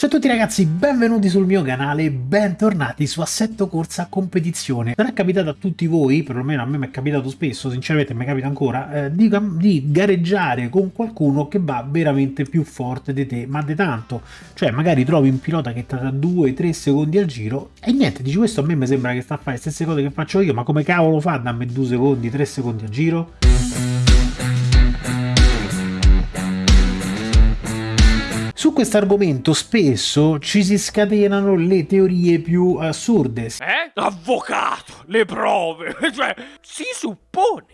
Ciao a tutti ragazzi, benvenuti sul mio canale, bentornati su Assetto Corsa Competizione. Non è capitato a tutti voi, perlomeno a me mi è capitato spesso, sinceramente mi capita ancora, eh, di, di, gareggiare con qualcuno che va veramente più forte di te, ma di tanto. Cioè magari trovi un pilota che tra 2-3 secondi al giro e niente, dici questo a me mi sembra che sta a fare le stesse cose che faccio io, ma come cavolo fa a darmi 2 secondi, 3 secondi al giro? Su questo argomento spesso ci si scatenano le teorie più assurde. Eh? Avvocato, le prove, cioè si suppone.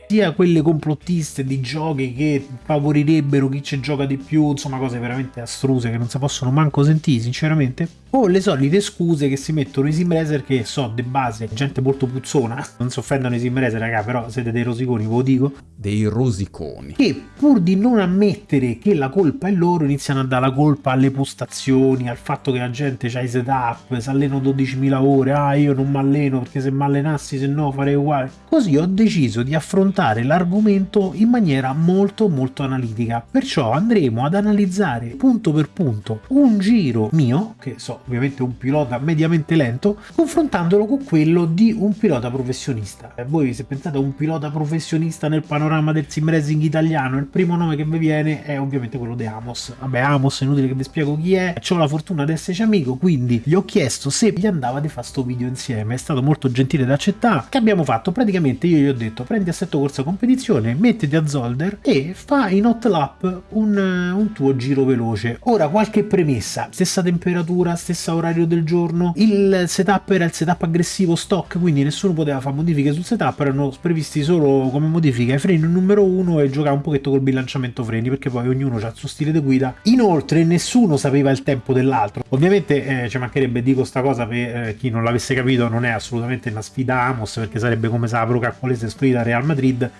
Sia quelle complottiste di giochi che favorirebbero chi ci gioca di più, insomma cose veramente astruse che non si possono manco sentire sinceramente. O le solite scuse che si mettono i simracer che so di base gente molto puzzona. Non si offendono i simracer raga però siete dei rosiconi ve lo dico. Dei rosiconi. Che pur di non ammettere che la colpa è loro iniziano a dare la colpa alle postazioni al fatto che la gente ha i setup si alleno 12.000 ore. Ah io non mi alleno perché se mi allenassi se no farei uguale. Così ho deciso di affrontare l'argomento in maniera molto molto analitica perciò andremo ad analizzare punto per punto un giro mio che so ovviamente un pilota mediamente lento, confrontandolo con quello di un pilota professionista. E voi se pensate a un pilota professionista nel panorama del sim racing italiano, il primo nome che vi viene è ovviamente quello di Amos. Vabbè, Amos è inutile che vi spiego chi è, ho la fortuna di esserci amico, quindi gli ho chiesto se gli andava di fare sto video insieme, è stato molto gentile da accettare. Che abbiamo fatto? Praticamente io gli ho detto prendi assetto corsa competizione, mettiti a Zolder e fa in hot lap un, un tuo giro veloce. Ora qualche premessa, stessa temperatura, stessa orario del giorno, il setup era il setup aggressivo stock, quindi nessuno poteva fare modifiche sul setup, erano previsti solo come modifica i freni numero 1 e giocare un pochetto col bilanciamento freni, perché poi ognuno ha il suo stile di guida. Inoltre nessuno sapeva il tempo dell'altro. Ovviamente eh, ci mancherebbe, dico sta cosa per eh, chi non l'avesse capito, non è assolutamente una sfida Amos, perché sarebbe come se la Pro Caccolese sfida Real Madrid.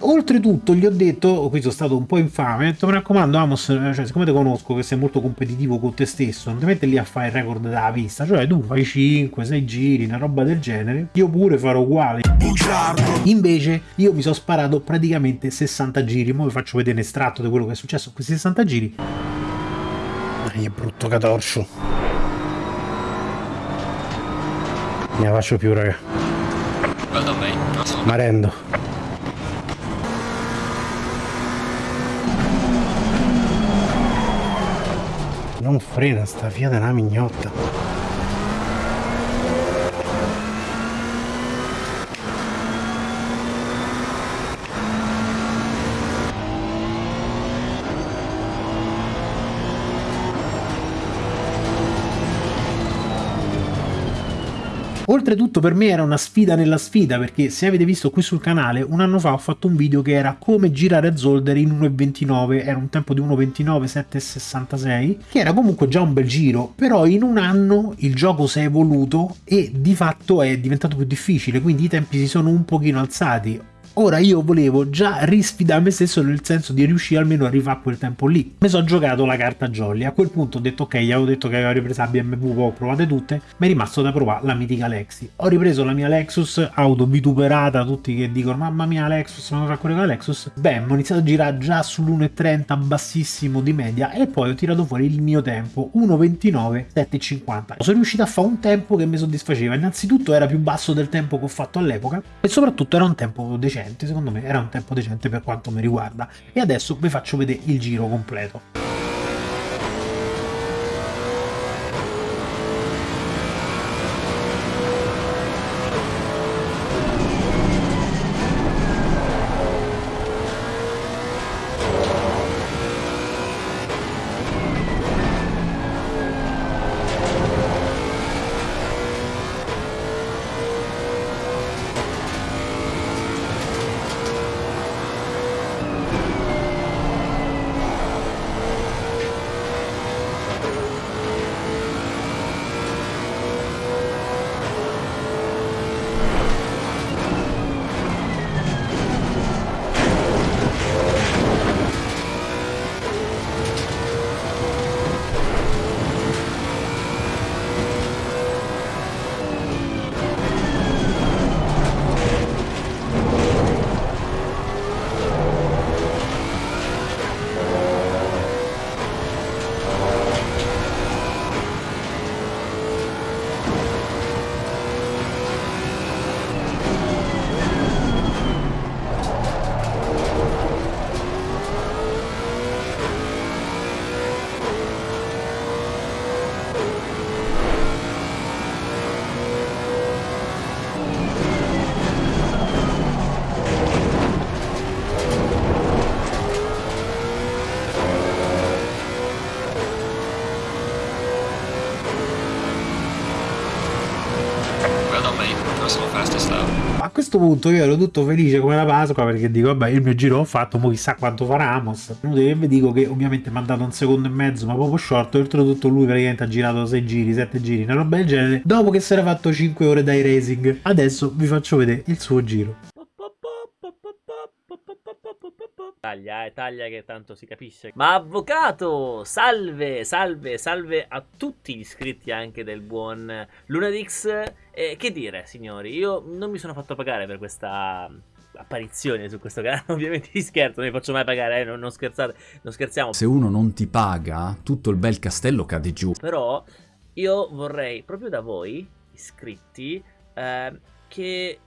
Oltretutto gli ho detto, qui sono stato un po' infame, ho detto mi raccomando Amos, cioè, siccome ti conosco che sei molto competitivo con te stesso, non ti metti lì a fare il record della pista, cioè tu fai 5, 6 giri, una roba del genere, io pure farò uguale. Invece io mi sono sparato praticamente 60 giri, ora vi faccio vedere un estratto di quello che è successo questi 60 giri. Dai, è brutto catorcio. Ne faccio più, raga. Ma rendo. non frena sta Fiat è una mignotta Oltretutto per me era una sfida nella sfida perché se avete visto qui sul canale un anno fa ho fatto un video che era come girare a Zolder in 1.29, era un tempo di 1.29 7.66 che era comunque già un bel giro però in un anno il gioco si è evoluto e di fatto è diventato più difficile quindi i tempi si sono un pochino alzati Ora io volevo già risfidare me stesso nel senso di riuscire almeno a rifare quel tempo lì. Mi sono giocato la carta jolly, a quel punto ho detto ok, avevo detto che avevo ripreso la BMW, ho provate tutte, mi è rimasto da provare la mitica Lexi. Ho ripreso la mia Lexus, auto vituperata, tutti che dicono mamma mia Lexus, non fa correre con la Lexus. Beh, ho iniziato a girare già sull'1.30 bassissimo di media e poi ho tirato fuori il mio tempo, 1.29 7.50. Sono riuscito a fare un tempo che mi soddisfaceva, innanzitutto era più basso del tempo che ho fatto all'epoca e soprattutto era un tempo decente decente, secondo me era un tempo decente per quanto mi riguarda. E adesso vi faccio vedere il giro completo. Questo punto io ero tutto felice come la Pasqua perché dico vabbè il mio giro l'ho fatto, mo chissà quanto fa Ramos. Inutile che vi dico che ovviamente mi ha dato un secondo e mezzo ma proprio short, oltretutto lui praticamente ha girato 6 giri, 7 giri, una roba del genere, dopo che si era fatto 5 ore dai racing. Adesso vi faccio vedere il suo giro. Taglia, eh, taglia che tanto si capisce. Ma avvocato, salve, salve, salve a tutti gli iscritti anche del buon Lunadix. Eh, che dire, signori, io non mi sono fatto pagare per questa apparizione su questo canale, ovviamente vi scherzo, non vi faccio mai pagare, eh, non, non scherzate, non scherziamo. Se uno non ti paga, tutto il bel castello cade giù. Però io vorrei proprio da voi, iscritti, eh, che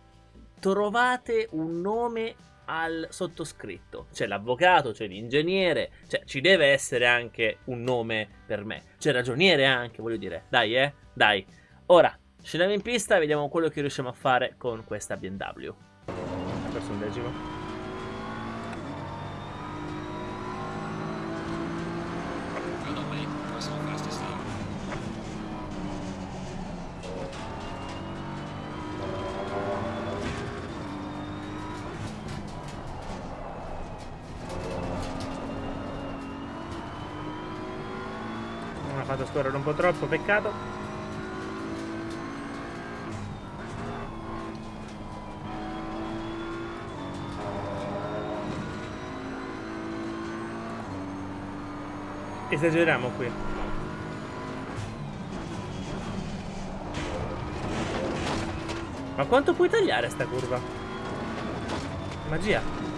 trovate un nome al sottoscritto. C'è l'avvocato, c'è l'ingegnere, cioè ci deve essere anche un nome per me. C'è ragioniere anche, voglio dire. Dai, eh, dai. Ora, scendiamo in pista e vediamo quello che riusciamo a fare con questa BMW. Ha perso un decimo. Fatto scorrere un po' troppo, peccato. Esageriamo qui. Ma quanto puoi tagliare sta curva? Magia.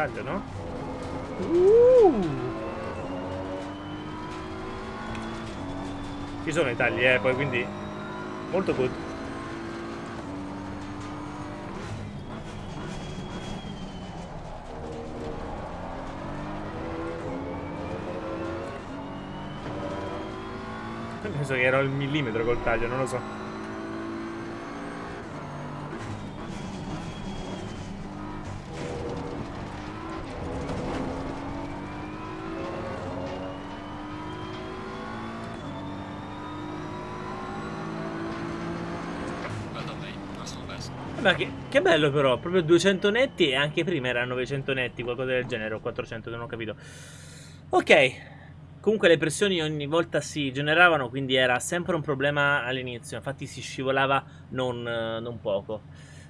Passaggio, no? Uh! Ci sono i tagli, eh, poi quindi molto good. Penso che ero al millimetro col taglio, non lo so. Ma che, che, bello però, proprio 200 netti e anche prima erano 900 netti, qualcosa del genere, o 400, non ho capito. Ok, comunque le pressioni ogni volta si generavano, quindi era sempre un problema all'inizio, infatti si scivolava non, non poco.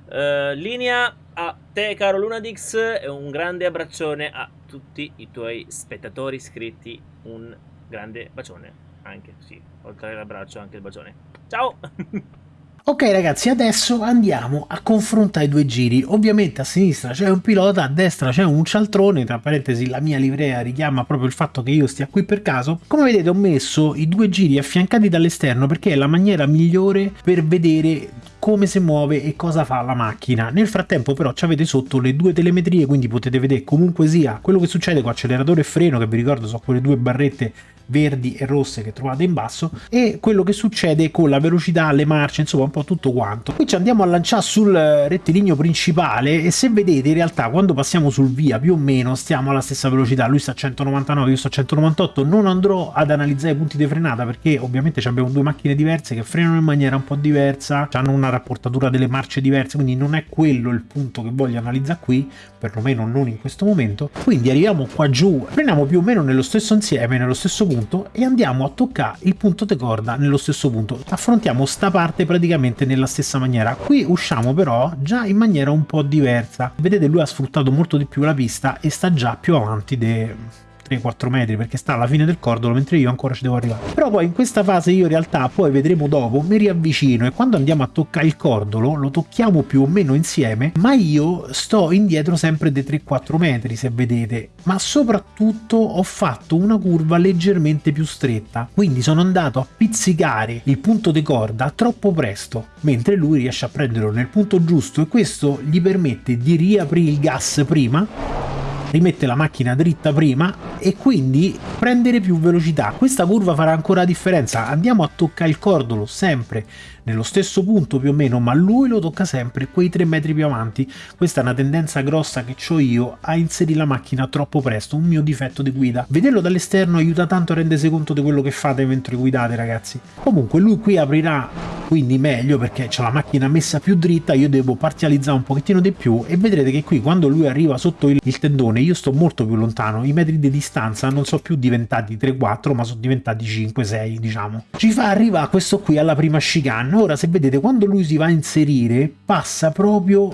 Uh, linea a te caro Lunadix e un grande abbraccione a tutti i tuoi spettatori iscritti, un grande bacione, anche, sì, oltre all'abbraccio anche il bacione. Ciao! Ok ragazzi, adesso andiamo a confrontare i due giri. Ovviamente a sinistra c'è un pilota, a destra c'è un cialtrone, tra parentesi la mia livrea richiama proprio il fatto che io stia qui per caso. Come vedete ho messo i due giri affiancati dall'esterno perché è la maniera migliore per vedere come si muove e cosa fa la macchina. Nel frattempo però avete sotto le due telemetrie, quindi potete vedere comunque sia quello che succede con acceleratore e freno, che vi ricordo sono quelle due barrette verdi e rosse che trovate in basso e quello che succede con la velocità, le marce, insomma un po' tutto quanto. Qui ci andiamo a lanciare sul rettilineo principale e se vedete in realtà quando passiamo sul via più o meno stiamo alla stessa velocità, lui sta a 199, io sto a 198, non andrò ad analizzare i punti di frenata perché ovviamente abbiamo due macchine diverse che frenano in maniera un po' diversa, hanno una rapportatura delle marce diverse, quindi non è quello il punto che voglio analizzare qui, perlomeno non in questo momento. Quindi arriviamo qua giù, freniamo più o meno nello stesso insieme, nello stesso punto punto e andiamo a toccare il punto di corda nello stesso punto. Affrontiamo sta parte praticamente nella stessa maniera. Qui usciamo però già in maniera un po' diversa. Vedete lui ha sfruttato molto di più la pista e sta già più avanti de 3-4 metri perché sta alla fine del cordolo mentre io ancora ci devo arrivare. Però poi in questa fase io in realtà poi vedremo dopo mi riavvicino e quando andiamo a toccare il cordolo lo tocchiamo più o meno insieme ma io sto indietro sempre dei 3-4 metri se vedete. Ma soprattutto ho fatto una curva leggermente più stretta quindi sono andato a pizzicare il punto di corda troppo presto mentre lui riesce a prenderlo nel punto giusto e questo gli permette di riaprire il gas prima rimette la macchina dritta prima e quindi prendere più velocità. Questa curva farà ancora la differenza. Andiamo a toccare il cordolo sempre nello stesso punto più o meno, ma lui lo tocca sempre quei 3 metri più avanti. Questa è una tendenza grossa che ho io a inserire la macchina troppo presto, un mio difetto di guida. Vederlo dall'esterno aiuta tanto a rendersi conto di quello che fate mentre guidate, ragazzi. Comunque lui qui aprirà quindi meglio perché c'è la macchina messa più dritta, io devo parzializzare un pochettino di più e vedrete che qui quando lui arriva sotto il, il tendone io sto molto più lontano, i metri di distanza non sono più diventati 3-4 ma sono diventati 5-6 diciamo. Ci fa arrivare questo qui alla prima chicane, ora se vedete quando lui si va a inserire passa proprio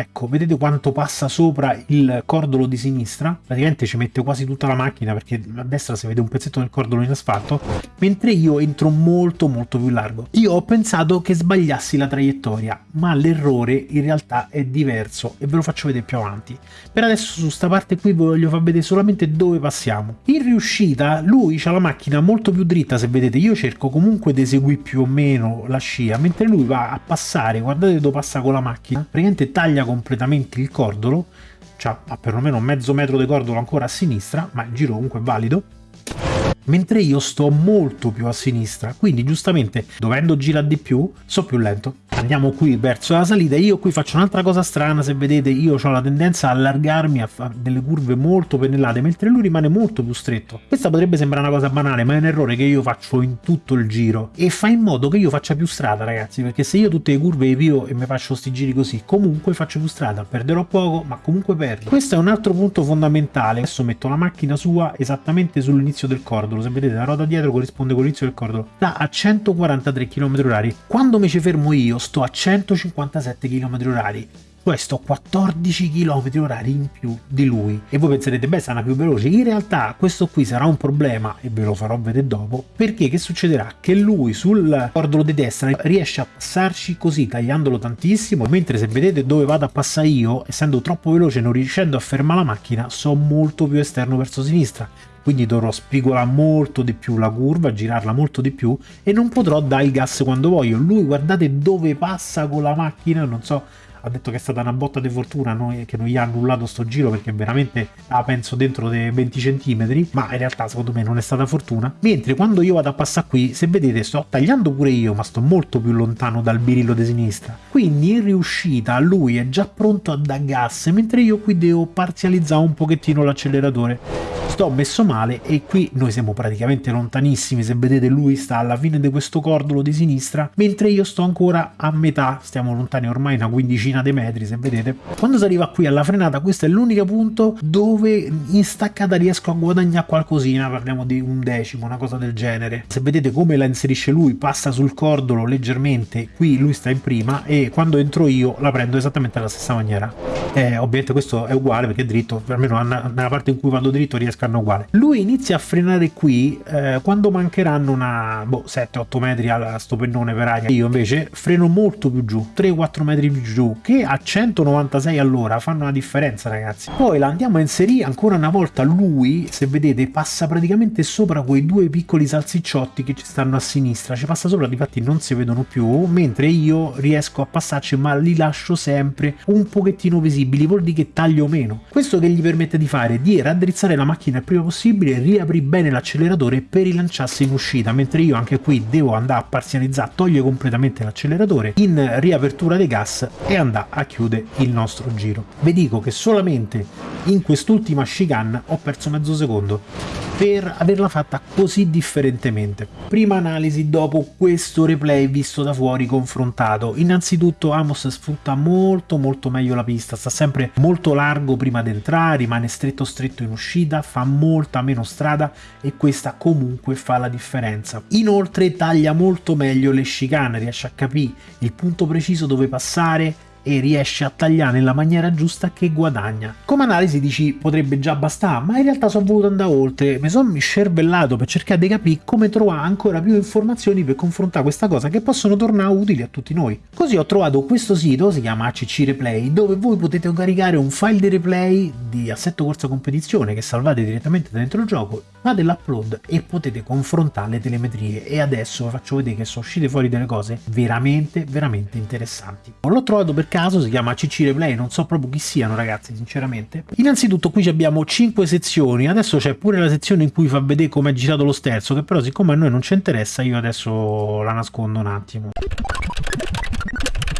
Ecco, vedete quanto passa sopra il cordolo di sinistra? Praticamente ci mette quasi tutta la macchina perché a destra si vede un pezzetto del cordolo in asfalto, mentre io entro molto molto più largo. Io ho pensato che sbagliassi la traiettoria, ma l'errore in realtà è diverso e ve lo faccio vedere più avanti. Per adesso su sta parte qui voglio far vedere solamente dove passiamo. In riuscita lui ha la macchina molto più dritta, se vedete io cerco comunque di eseguire più o meno la scia, mentre lui va a passare, guardate dove passa con la macchina, praticamente taglia completamente il cordolo, ha perlomeno mezzo metro di cordolo ancora a sinistra, ma il giro comunque è valido, mentre io sto molto più a sinistra, quindi giustamente dovendo girare di più, so più lento. Andiamo qui verso la salita. Io qui faccio un'altra cosa strana se vedete io ho la tendenza a allargarmi a fare delle curve molto pennellate mentre lui rimane molto più stretto. Questa potrebbe sembrare una cosa banale ma è un errore che io faccio in tutto il giro. E fa in modo che io faccia più strada ragazzi perché se io tutte le curve le pio e mi faccio sti giri così comunque faccio più strada. Perderò poco ma comunque perdo. Questo è un altro punto fondamentale. Adesso metto la macchina sua esattamente sull'inizio del cordolo se vedete la ruota dietro corrisponde con l'inizio del cordolo sta a 143 km/h quando mi ci fermo io sto a 157 km h questo 14 km h in più di lui. E voi penserete beh sarà più veloce. In realtà questo qui sarà un problema e ve lo farò vedere dopo perché che succederà? Che lui sul cordolo di destra riesce a passarci così tagliandolo tantissimo mentre se vedete dove vado a passare io essendo troppo veloce non riuscendo a fermare la macchina sono molto più esterno verso sinistra quindi dovrò spigolare molto di più la curva, girarla molto di più e non potrò dare il gas quando voglio. Lui guardate dove passa con la macchina, non so ha detto che è stata una botta di fortuna noi, che non gli ha annullato sto giro perché veramente la penso dentro dei 20 centimetri ma in realtà secondo me non è stata fortuna. Mentre quando io vado a passare qui, se vedete sto tagliando pure io, ma sto molto più lontano dal birillo di sinistra. Quindi in riuscita lui è già pronto a dar gas, mentre io qui devo parzializzare un pochettino l'acceleratore. Sto messo male e qui noi siamo praticamente lontanissimi, se vedete lui sta alla fine di questo cordolo di sinistra, mentre io sto ancora a metà, stiamo lontani ormai da 15 regina dei metri se vedete. Quando si arriva qui alla frenata questo è l'unico punto dove in staccata riesco a guadagnare qualcosina parliamo di un decimo una cosa del genere. Se vedete come la inserisce lui passa sul cordolo leggermente qui lui sta in prima e quando entro io la prendo esattamente alla stessa maniera. Eh, ovviamente questo è uguale perché è dritto almeno nella parte in cui vado dritto riesco a andare uguale. Lui inizia a frenare qui eh, quando mancheranno una boh, 7-8 metri a sto pennone per aria. Io invece freno molto più giù 3-4 metri più giù che a 196 all'ora fanno una differenza ragazzi. Poi la andiamo a inserire ancora una volta, lui se vedete passa praticamente sopra quei due piccoli salsicciotti che ci stanno a sinistra, ci passa sopra, difatti non si vedono più, mentre io riesco a passarci ma li lascio sempre un pochettino visibili, vuol dire che taglio meno. Questo che gli permette di fare? Di raddrizzare la macchina il prima possibile, riapri bene l'acceleratore per rilanciarsi in uscita, mentre io anche qui devo andare a parzializzare, togliere completamente l'acceleratore in riapertura dei gas e andare a chiudere il nostro giro. Vi dico che solamente in quest'ultima chicane ho perso mezzo secondo per averla fatta così differentemente. Prima analisi dopo questo replay visto da fuori confrontato. Innanzitutto Amos sfrutta molto molto meglio la pista, sta sempre molto largo prima di entrare, rimane stretto stretto in uscita, fa molta meno strada e questa comunque fa la differenza. Inoltre taglia molto meglio le chicane, riesce a capire il punto preciso dove passare, e riesce a tagliare nella maniera giusta che guadagna. Come analisi dici potrebbe già bastare, ma in realtà sono voluto andare oltre, mi sono scervellato per cercare di capire come trovare ancora più informazioni per confrontare questa cosa che possono tornare utili a tutti noi. Così ho trovato questo sito, si chiama ACC Replay, dove voi potete caricare un file di replay di assetto corsa competizione che salvate direttamente dentro il gioco fate l'upload e potete confrontare le telemetrie. E adesso vi faccio vedere che sono uscite fuori delle cose veramente veramente interessanti. L'ho trovato per caso si chiama CC Replay non so proprio chi siano ragazzi sinceramente. Innanzitutto qui abbiamo 5 sezioni. Adesso c'è pure la sezione in cui fa vedere come è girato lo sterzo che però siccome a noi non ci interessa io adesso la nascondo un attimo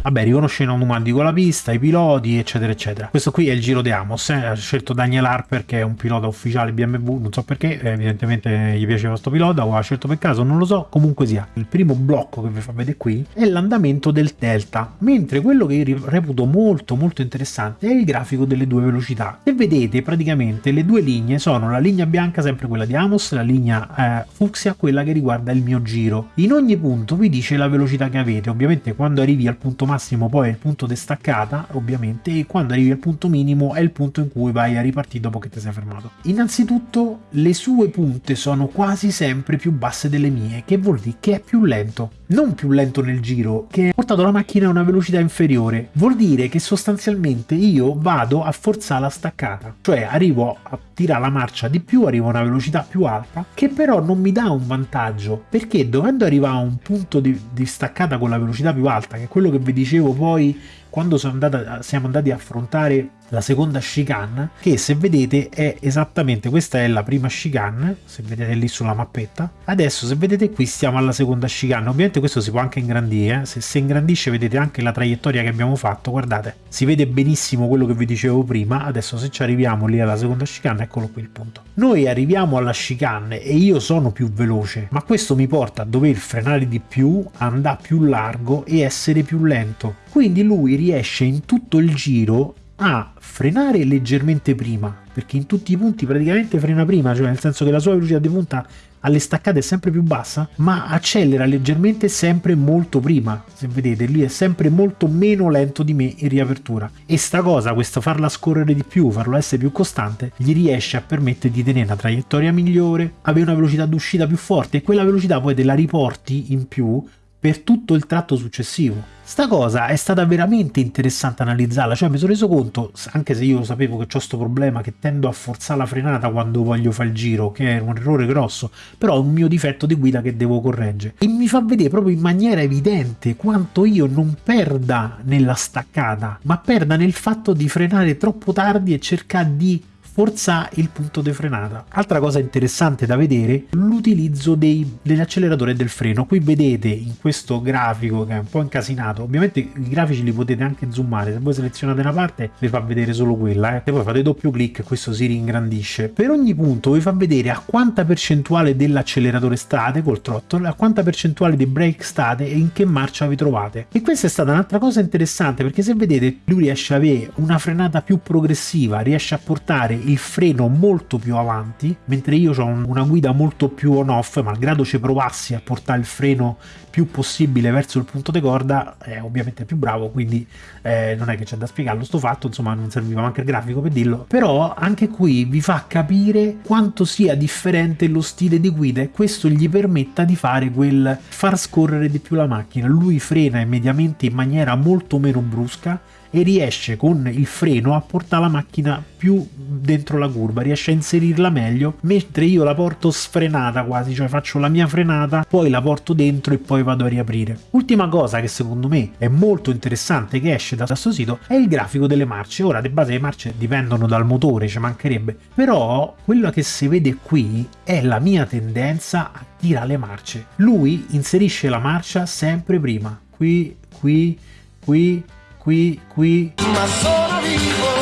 Vabbè, riconosce in automatico la pista, i piloti, eccetera, eccetera. Questo qui è il giro di Amos, eh? ha scelto Daniel Harper che è un pilota ufficiale BMW, non so perché, eh, evidentemente gli piaceva questo pilota o ha scelto per caso, non lo so, comunque sia. Il primo blocco che vi fa vedere qui è l'andamento del delta, mentre quello che io reputo molto molto interessante è il grafico delle due velocità. Se vedete praticamente le due linee sono la linea bianca, sempre quella di Amos, la linea eh, fucsia, quella che riguarda il mio giro. In ogni punto vi dice la velocità che avete, ovviamente quando arrivi al punto massimo poi è il punto di staccata ovviamente e quando arrivi al punto minimo è il punto in cui vai a ripartire dopo che ti sei fermato. Innanzitutto le sue punte sono quasi sempre più basse delle mie che vuol dire che è più lento. Non più lento nel giro, che ha portato la macchina a una velocità inferiore. Vuol dire che sostanzialmente io vado a forzare la staccata. Cioè arrivo a tirare la marcia di più, arrivo a una velocità più alta, che però non mi dà un vantaggio. Perché dovendo arrivare a un punto di, di staccata con la velocità più alta, che è quello che vi dicevo poi quando andata, siamo andati a affrontare la seconda chicane che se vedete è esattamente questa è la prima chicane se vedete lì sulla mappetta. Adesso se vedete qui stiamo alla seconda chicane ovviamente questo si può anche ingrandire eh? se si ingrandisce vedete anche la traiettoria che abbiamo fatto guardate. Si vede benissimo quello che vi dicevo prima. Adesso se ci arriviamo lì alla seconda chicane eccolo qui il punto. Noi arriviamo alla chicane e io sono più veloce ma questo mi porta a dover frenare di più andare più largo e essere più lento quindi lui riesce in tutto il giro a frenare leggermente prima, perché in tutti i punti praticamente frena prima, cioè nel senso che la sua velocità di punta alle staccate è sempre più bassa, ma accelera leggermente sempre molto prima. Se vedete, lui è sempre molto meno lento di me in riapertura. E sta cosa, questo farla scorrere di più, farlo essere più costante, gli riesce a permettere di tenere una traiettoria migliore, avere una velocità d'uscita più forte e quella velocità poi te la riporti in più per tutto il tratto successivo. Sta cosa è stata veramente interessante analizzarla, cioè mi sono reso conto, anche se io sapevo che ho questo problema, che tendo a forzare la frenata quando voglio fare il giro, che è un errore grosso, però è un mio difetto di guida che devo correggere. E mi fa vedere proprio in maniera evidente quanto io non perda nella staccata, ma perda nel fatto di frenare troppo tardi e cercare di forza il punto di frenata. Altra cosa interessante da vedere, l'utilizzo dell'acceleratore e del freno. Qui vedete in questo grafico che è un po' incasinato, ovviamente i grafici li potete anche zoomare, se voi selezionate una parte vi fa vedere solo quella, eh. e poi fate doppio clic e questo si ringrandisce. Per ogni punto vi fa vedere a quanta percentuale dell'acceleratore state col throttle, a quanta percentuale di brake state e in che marcia vi trovate. E questa è stata un'altra cosa interessante perché se vedete lui riesce ad avere una frenata più progressiva, riesce a portare il freno molto più avanti, mentre io ho una guida molto più on-off, malgrado ci provassi a portare il freno più possibile verso il punto di corda, è ovviamente più bravo, quindi eh, non è che c'è da spiegarlo sto fatto, insomma non serviva anche il grafico per dirlo, però anche qui vi fa capire quanto sia differente lo stile di guida e questo gli permetta di fare quel far scorrere di più la macchina, lui frena immediatamente in maniera molto meno brusca, e riesce con il freno a portare la macchina più dentro la curva, riesce a inserirla meglio, mentre io la porto sfrenata quasi, cioè faccio la mia frenata, poi la porto dentro e poi vado a riaprire. Ultima cosa che secondo me è molto interessante che esce da questo sito è il grafico delle marce. Ora, di base le marce dipendono dal motore, ci mancherebbe, però quello che si vede qui è la mia tendenza a tirare le marce. Lui inserisce la marcia sempre prima, qui, qui, qui, qui, qui. Ma sono vivo.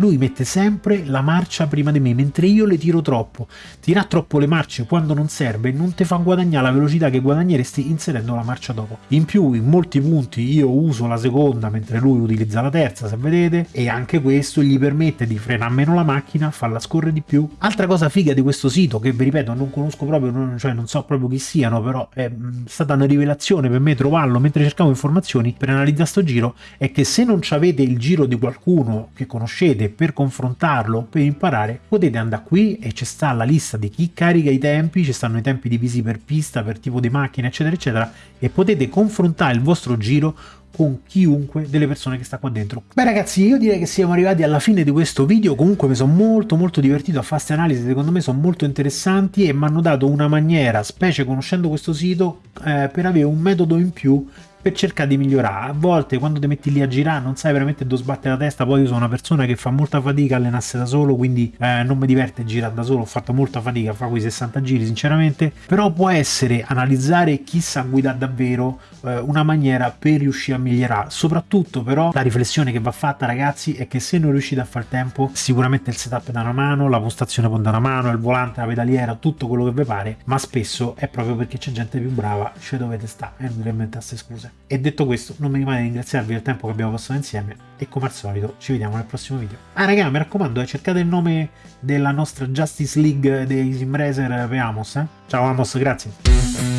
Lui mette sempre la marcia prima di me, mentre io le tiro troppo. Tirare troppo le marce quando non serve non ti fa guadagnare la velocità che guadagneresti inserendo la marcia dopo. In più, in molti punti io uso la seconda mentre lui utilizza la terza, se vedete, e anche questo gli permette di frenare meno la macchina, farla scorrere di più. Altra cosa figa di questo sito, che vi ripeto non conosco proprio, cioè non so proprio chi siano, però è mm, stata una rivelazione per me trovarlo mentre cercavo informazioni per analizzare sto giro, è che se non avete il giro di qualcuno che conoscete per confrontarlo, per imparare, potete andare qui e c'è sta la lista di chi carica i tempi, ci stanno i tempi divisi per pista, per tipo di macchina, eccetera, eccetera, e potete confrontare il vostro giro con chiunque delle persone che sta qua dentro. Beh ragazzi, io direi che siamo arrivati alla fine di questo video, comunque mi sono molto molto divertito a fare queste analisi, secondo me sono molto interessanti e mi hanno dato una maniera, specie conoscendo questo sito, eh, per avere un metodo in più per cercare di migliorare. A volte quando ti metti lì a girare non sai veramente dove sbattere la testa, poi io sono una persona che fa molta fatica a allenarsi da solo, quindi eh, non mi diverte girare da solo, ho fatto molta fatica a fare quei 60 giri sinceramente, però può essere analizzare chi sa guidare davvero eh, una maniera per riuscire a migliorare. Soprattutto però la riflessione che va fatta ragazzi è che se non riuscite a fare tempo, sicuramente il setup da una mano, la postazione può da una mano, il volante, la pedaliera, tutto quello che vi pare, ma spesso è proprio perché c'è gente più brava, ci dovete stare e non dovete inventarsi scuse. E detto questo, non mi rimane di ringraziarvi del tempo che abbiamo passato insieme e come al solito ci vediamo nel prossimo video. Ah raga, mi raccomando, eh, cercate il nome della nostra Justice League dei Simracer per Amos, eh? Ciao Amos, grazie.